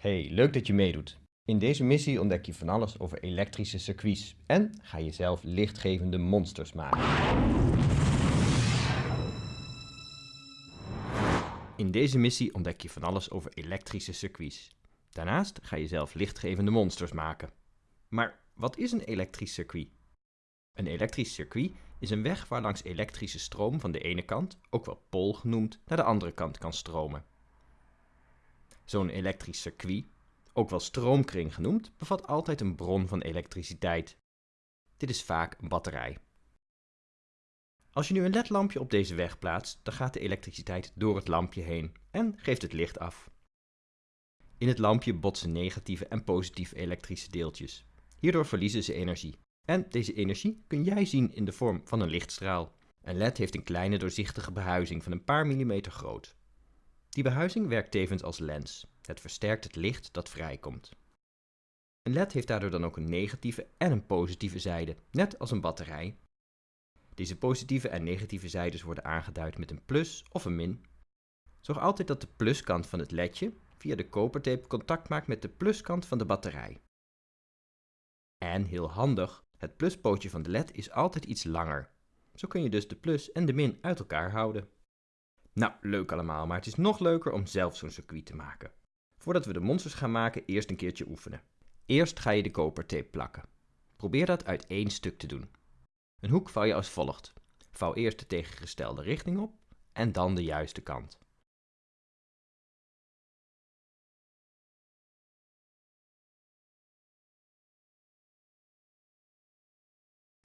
Hey, leuk dat je meedoet. In deze missie ontdek je van alles over elektrische circuits en ga je zelf lichtgevende monsters maken. In deze missie ontdek je van alles over elektrische circuits. Daarnaast ga je zelf lichtgevende monsters maken. Maar wat is een elektrisch circuit? Een elektrisch circuit is een weg waar langs elektrische stroom van de ene kant, ook wel pol genoemd, naar de andere kant kan stromen. Zo'n elektrisch circuit, ook wel stroomkring genoemd, bevat altijd een bron van elektriciteit. Dit is vaak een batterij. Als je nu een ledlampje op deze weg plaatst, dan gaat de elektriciteit door het lampje heen en geeft het licht af. In het lampje botsen negatieve en positieve elektrische deeltjes. Hierdoor verliezen ze energie. En deze energie kun jij zien in de vorm van een lichtstraal. Een LED heeft een kleine doorzichtige behuizing van een paar millimeter groot. Die behuizing werkt tevens als lens. Het versterkt het licht dat vrijkomt. Een LED heeft daardoor dan ook een negatieve en een positieve zijde, net als een batterij. Deze positieve en negatieve zijdes worden aangeduid met een plus of een min. Zorg altijd dat de pluskant van het ledje via de kopertape contact maakt met de pluskant van de batterij. En heel handig, het pluspootje van de led is altijd iets langer. Zo kun je dus de plus en de min uit elkaar houden. Nou, leuk allemaal, maar het is nog leuker om zelf zo'n circuit te maken. Voordat we de monsters gaan maken, eerst een keertje oefenen. Eerst ga je de kopertape plakken. Probeer dat uit één stuk te doen. Een hoek vouw je als volgt. Vouw eerst de tegengestelde richting op en dan de juiste kant.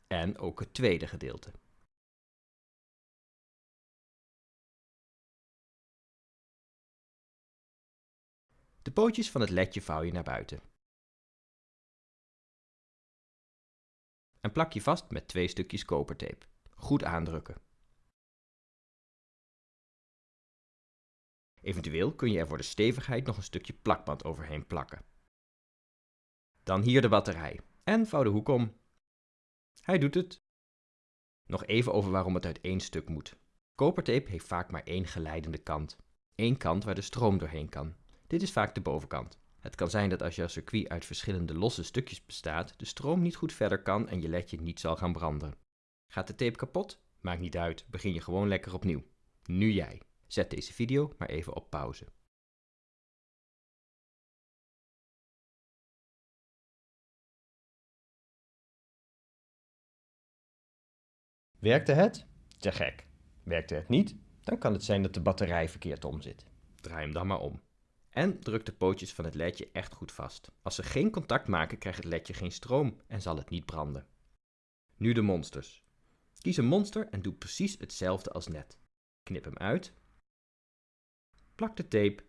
En ook het tweede gedeelte. De pootjes van het ledje vouw je naar buiten. En plak je vast met twee stukjes kopertape. Goed aandrukken. Eventueel kun je er voor de stevigheid nog een stukje plakband overheen plakken. Dan hier de batterij. En vouw de hoek om. Hij doet het. Nog even over waarom het uit één stuk moet. Kopertape heeft vaak maar één geleidende kant. Eén kant waar de stroom doorheen kan. Dit is vaak de bovenkant. Het kan zijn dat als jouw circuit uit verschillende losse stukjes bestaat, de stroom niet goed verder kan en je ledje niet zal gaan branden. Gaat de tape kapot? Maakt niet uit, begin je gewoon lekker opnieuw. Nu jij. Zet deze video maar even op pauze. Werkte het? Te gek. Werkte het niet? Dan kan het zijn dat de batterij verkeerd om zit. Draai hem dan maar om. En druk de pootjes van het ledje echt goed vast. Als ze geen contact maken, krijgt het ledje geen stroom en zal het niet branden. Nu de monsters. Kies een monster en doe precies hetzelfde als net. Knip hem uit. Plak de tape.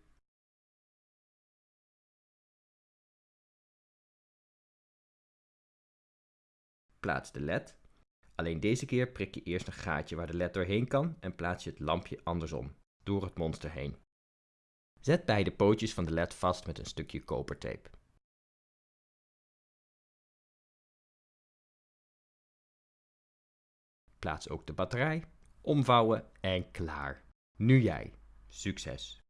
Plaats de led. Alleen deze keer prik je eerst een gaatje waar de led doorheen kan en plaats je het lampje andersom, door het monster heen. Zet beide pootjes van de led vast met een stukje kopertape. Plaats ook de batterij, omvouwen en klaar. Nu jij. Succes!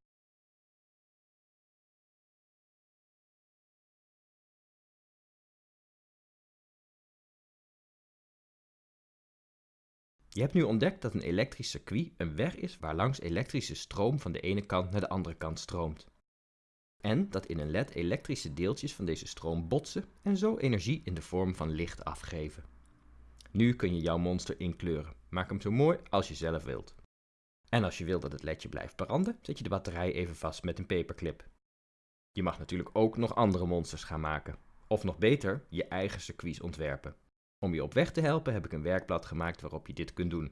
Je hebt nu ontdekt dat een elektrisch circuit een weg is waar langs elektrische stroom van de ene kant naar de andere kant stroomt. En dat in een led elektrische deeltjes van deze stroom botsen en zo energie in de vorm van licht afgeven. Nu kun je jouw monster inkleuren. Maak hem zo mooi als je zelf wilt. En als je wilt dat het ledje blijft branden, zet je de batterij even vast met een paperclip. Je mag natuurlijk ook nog andere monsters gaan maken. Of nog beter, je eigen circuits ontwerpen. Om je op weg te helpen heb ik een werkblad gemaakt waarop je dit kunt doen.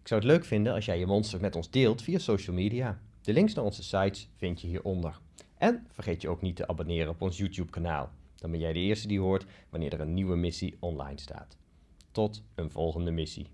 Ik zou het leuk vinden als jij je monster met ons deelt via social media. De links naar onze sites vind je hieronder. En vergeet je ook niet te abonneren op ons YouTube kanaal. Dan ben jij de eerste die hoort wanneer er een nieuwe missie online staat. Tot een volgende missie.